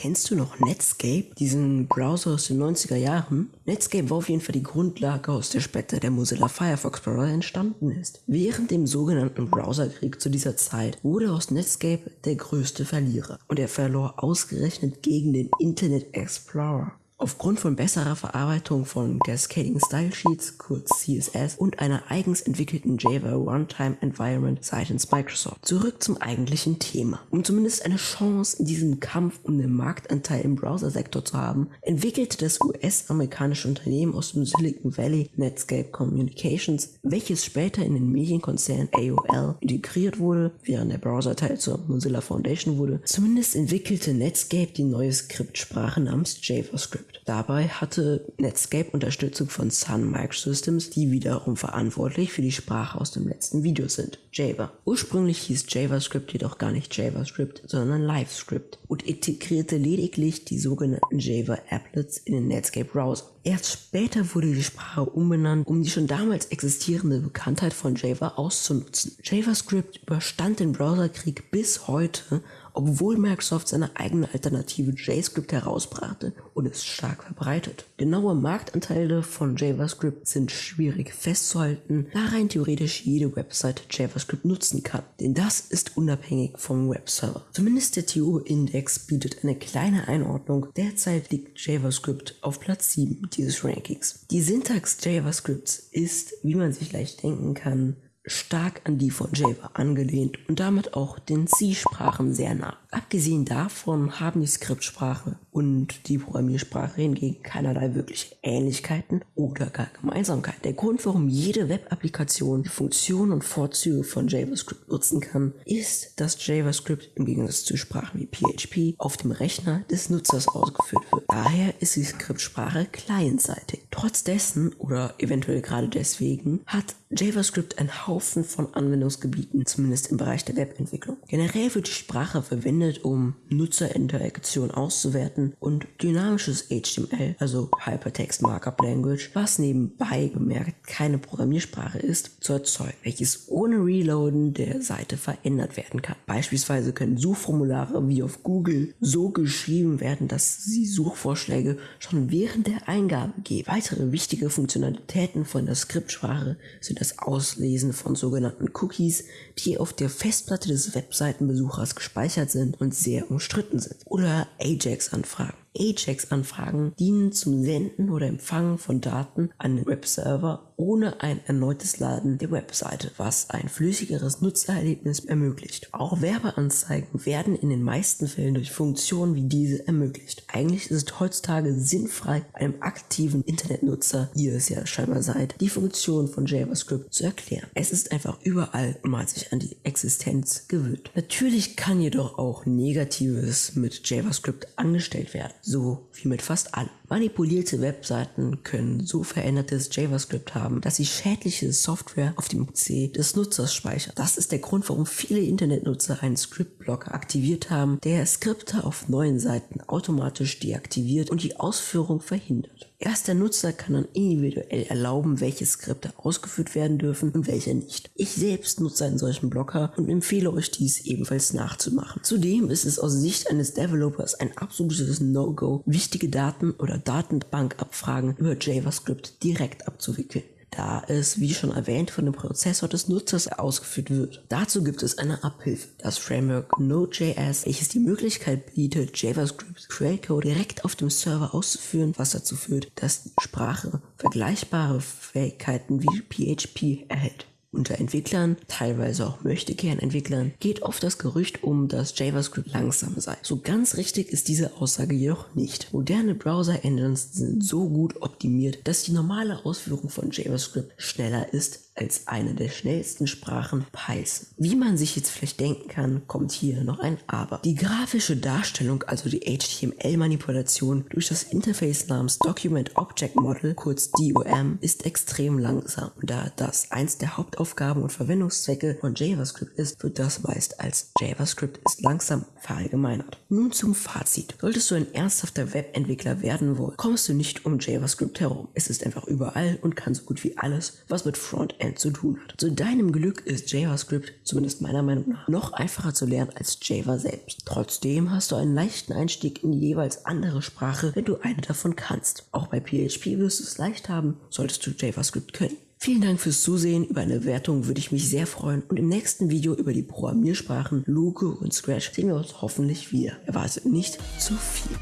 Kennst du noch Netscape, diesen Browser aus den 90er Jahren? Netscape war auf jeden Fall die Grundlage, aus der später der Mozilla Firefox Browser entstanden ist. Während dem sogenannten Browserkrieg zu dieser Zeit wurde aus Netscape der größte Verlierer und er verlor ausgerechnet gegen den Internet Explorer. Aufgrund von besserer Verarbeitung von Cascading Style Sheets, kurz CSS, und einer eigens entwickelten Java Runtime Environment seitens Microsoft. Zurück zum eigentlichen Thema. Um zumindest eine Chance in diesem Kampf um den Marktanteil im Browsersektor zu haben, entwickelte das US-amerikanische Unternehmen aus dem Silicon Valley Netscape Communications, welches später in den Medienkonzern AOL integriert wurde, während der Browserteil zur Mozilla Foundation wurde. Zumindest entwickelte Netscape die neue Skriptsprache namens JavaScript. Dabei hatte Netscape Unterstützung von Sun Microsystems, die wiederum verantwortlich für die Sprache aus dem letzten Video sind, Java. Ursprünglich hieß JavaScript jedoch gar nicht JavaScript, sondern LiveScript und integrierte lediglich die sogenannten Java Applets in den Netscape Browser. Erst später wurde die Sprache umbenannt, um die schon damals existierende Bekanntheit von Java auszunutzen. JavaScript überstand den Browserkrieg bis heute obwohl Microsoft seine eigene Alternative JScript herausbrachte und es stark verbreitet. Genaue Marktanteile von JavaScript sind schwierig festzuhalten, da rein theoretisch jede Website JavaScript nutzen kann, denn das ist unabhängig vom Webserver. Zumindest der TU-Index bietet eine kleine Einordnung, derzeit liegt JavaScript auf Platz 7 dieses Rankings. Die Syntax JavaScripts ist, wie man sich leicht denken kann, stark an die von Java angelehnt und damit auch den C-Sprachen sehr nah. Abgesehen davon haben die Skriptsprache und die Programmiersprache hingegen keinerlei wirkliche Ähnlichkeiten oder gar Gemeinsamkeit. Der Grund, warum jede Web-Applikation die Funktionen und Vorzüge von JavaScript nutzen kann, ist, dass JavaScript im Gegensatz zu Sprachen wie PHP auf dem Rechner des Nutzers ausgeführt wird. Daher ist die Skriptsprache clientseitig. Trotz dessen oder eventuell gerade deswegen hat JavaScript einen Haufen von Anwendungsgebieten, zumindest im Bereich der Webentwicklung. Generell wird die Sprache verwendet, um Nutzerinteraktion auszuwerten und dynamisches HTML, also Hypertext Markup Language, was nebenbei bemerkt keine Programmiersprache ist, zu erzeugen, welches ohne Reloaden der Seite verändert werden kann. Beispielsweise können Suchformulare wie auf Google so geschrieben werden, dass sie Suchvorschläge schon während der Eingabe geben. Weitere wichtige Funktionalitäten von der Skriptsprache sind das Auslesen von sogenannten Cookies, die auf der Festplatte des Webseitenbesuchers gespeichert sind und sehr umstritten sind. Oder Ajax-Anfragen. Ajax-Anfragen dienen zum Senden oder Empfangen von Daten an den Webserver ohne ein erneutes Laden der Webseite, was ein flüssigeres Nutzererlebnis ermöglicht. Auch Werbeanzeigen werden in den meisten Fällen durch Funktionen wie diese ermöglicht. Eigentlich ist es heutzutage sinnfrei, einem aktiven Internetnutzer, ihr es ja scheinbar seid, die Funktion von JavaScript zu erklären. Es ist einfach überall hat sich an die Existenz gewöhnt. Natürlich kann jedoch auch Negatives mit JavaScript angestellt werden so wie mit fast allem. Manipulierte Webseiten können so verändertes JavaScript haben, dass sie schädliche Software auf dem PC des Nutzers speichern. Das ist der Grund, warum viele Internetnutzer einen Scriptblocker aktiviert haben, der Skripte auf neuen Seiten automatisch deaktiviert und die Ausführung verhindert. Erst der Nutzer kann dann individuell erlauben, welche Skripte ausgeführt werden dürfen und welche nicht. Ich selbst nutze einen solchen Blocker und empfehle euch dies ebenfalls nachzumachen. Zudem ist es aus Sicht eines Developers ein absolutes No-Go, wichtige Daten oder Datenbankabfragen über JavaScript direkt abzuwickeln da es, wie schon erwähnt, von dem Prozessor des Nutzers ausgeführt wird. Dazu gibt es eine Abhilfe, das Framework Node.js, welches die Möglichkeit bietet, JavaScript Quellcode direkt auf dem Server auszuführen, was dazu führt, dass die Sprache vergleichbare Fähigkeiten wie PHP erhält. Unter Entwicklern, teilweise auch Möchtegern-Entwicklern, geht oft das Gerücht um, dass JavaScript langsam sei. So ganz richtig ist diese Aussage jedoch nicht. Moderne Browser-Engines sind so gut optimiert, dass die normale Ausführung von JavaScript schneller ist als eine der schnellsten Sprachen Python. Wie man sich jetzt vielleicht denken kann, kommt hier noch ein Aber. Die grafische Darstellung, also die HTML-Manipulation durch das Interface namens Document Object Model, kurz DOM, ist extrem langsam. Da das eins der Hauptaufgaben und Verwendungszwecke von JavaScript ist, wird das meist als JavaScript ist langsam verallgemeinert. Nun zum Fazit. Solltest du ein ernsthafter Webentwickler werden wollen, kommst du nicht um JavaScript herum. Es ist einfach überall und kann so gut wie alles, was mit Frontend Lernen zu tun hat. Zu deinem Glück ist JavaScript, zumindest meiner Meinung nach, noch einfacher zu lernen als Java selbst. Trotzdem hast du einen leichten Einstieg in die jeweils andere Sprache, wenn du eine davon kannst. Auch bei PHP wirst du es leicht haben, solltest du JavaScript können. Vielen Dank fürs Zusehen. Über eine Wertung würde ich mich sehr freuen. Und im nächsten Video über die Programmiersprachen Luke und Scratch sehen wir uns hoffentlich wieder. Erwartet nicht zu viel.